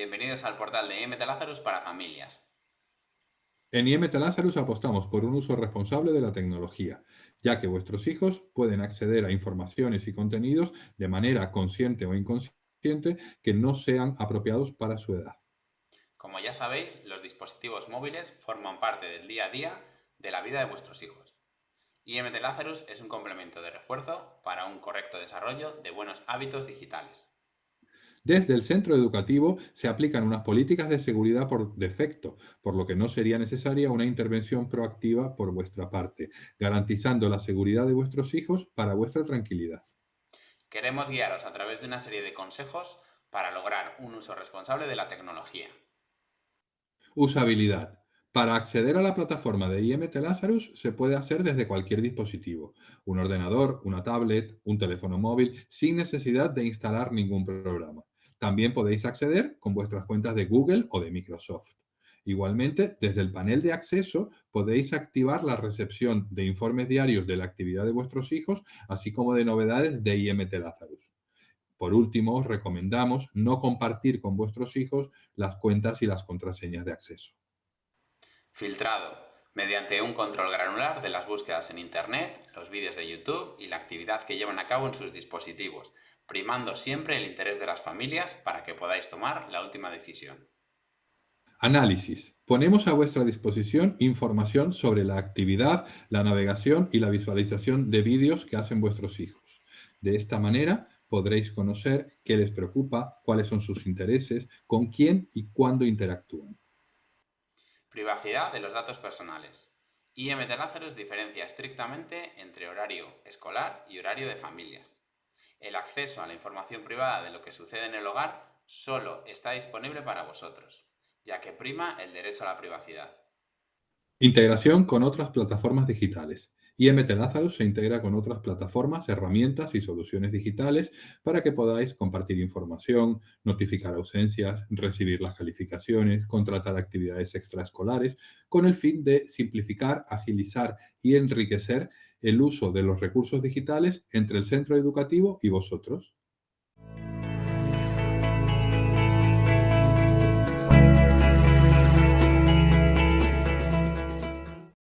Bienvenidos al portal de IMT Lazarus para familias. En IMT Lazarus apostamos por un uso responsable de la tecnología, ya que vuestros hijos pueden acceder a informaciones y contenidos de manera consciente o inconsciente que no sean apropiados para su edad. Como ya sabéis, los dispositivos móviles forman parte del día a día de la vida de vuestros hijos. IMT Lazarus es un complemento de refuerzo para un correcto desarrollo de buenos hábitos digitales. Desde el centro educativo se aplican unas políticas de seguridad por defecto, por lo que no sería necesaria una intervención proactiva por vuestra parte, garantizando la seguridad de vuestros hijos para vuestra tranquilidad. Queremos guiaros a través de una serie de consejos para lograr un uso responsable de la tecnología. Usabilidad. Para acceder a la plataforma de IMT Lazarus se puede hacer desde cualquier dispositivo, un ordenador, una tablet, un teléfono móvil, sin necesidad de instalar ningún programa. También podéis acceder con vuestras cuentas de Google o de Microsoft. Igualmente, desde el panel de acceso podéis activar la recepción de informes diarios de la actividad de vuestros hijos, así como de novedades de IMT Lazarus. Por último, os recomendamos no compartir con vuestros hijos las cuentas y las contraseñas de acceso. Filtrado, mediante un control granular de las búsquedas en Internet, los vídeos de YouTube y la actividad que llevan a cabo en sus dispositivos, primando siempre el interés de las familias para que podáis tomar la última decisión. Análisis. Ponemos a vuestra disposición información sobre la actividad, la navegación y la visualización de vídeos que hacen vuestros hijos. De esta manera podréis conocer qué les preocupa, cuáles son sus intereses, con quién y cuándo interactúan. Privacidad de los datos personales. IMT Lazarus diferencia estrictamente entre horario escolar y horario de familias. El acceso a la información privada de lo que sucede en el hogar solo está disponible para vosotros, ya que prima el derecho a la privacidad. Integración con otras plataformas digitales. IMT Lazarus se integra con otras plataformas, herramientas y soluciones digitales para que podáis compartir información, notificar ausencias, recibir las calificaciones, contratar actividades extraescolares, con el fin de simplificar, agilizar y enriquecer el uso de los recursos digitales entre el centro educativo y vosotros.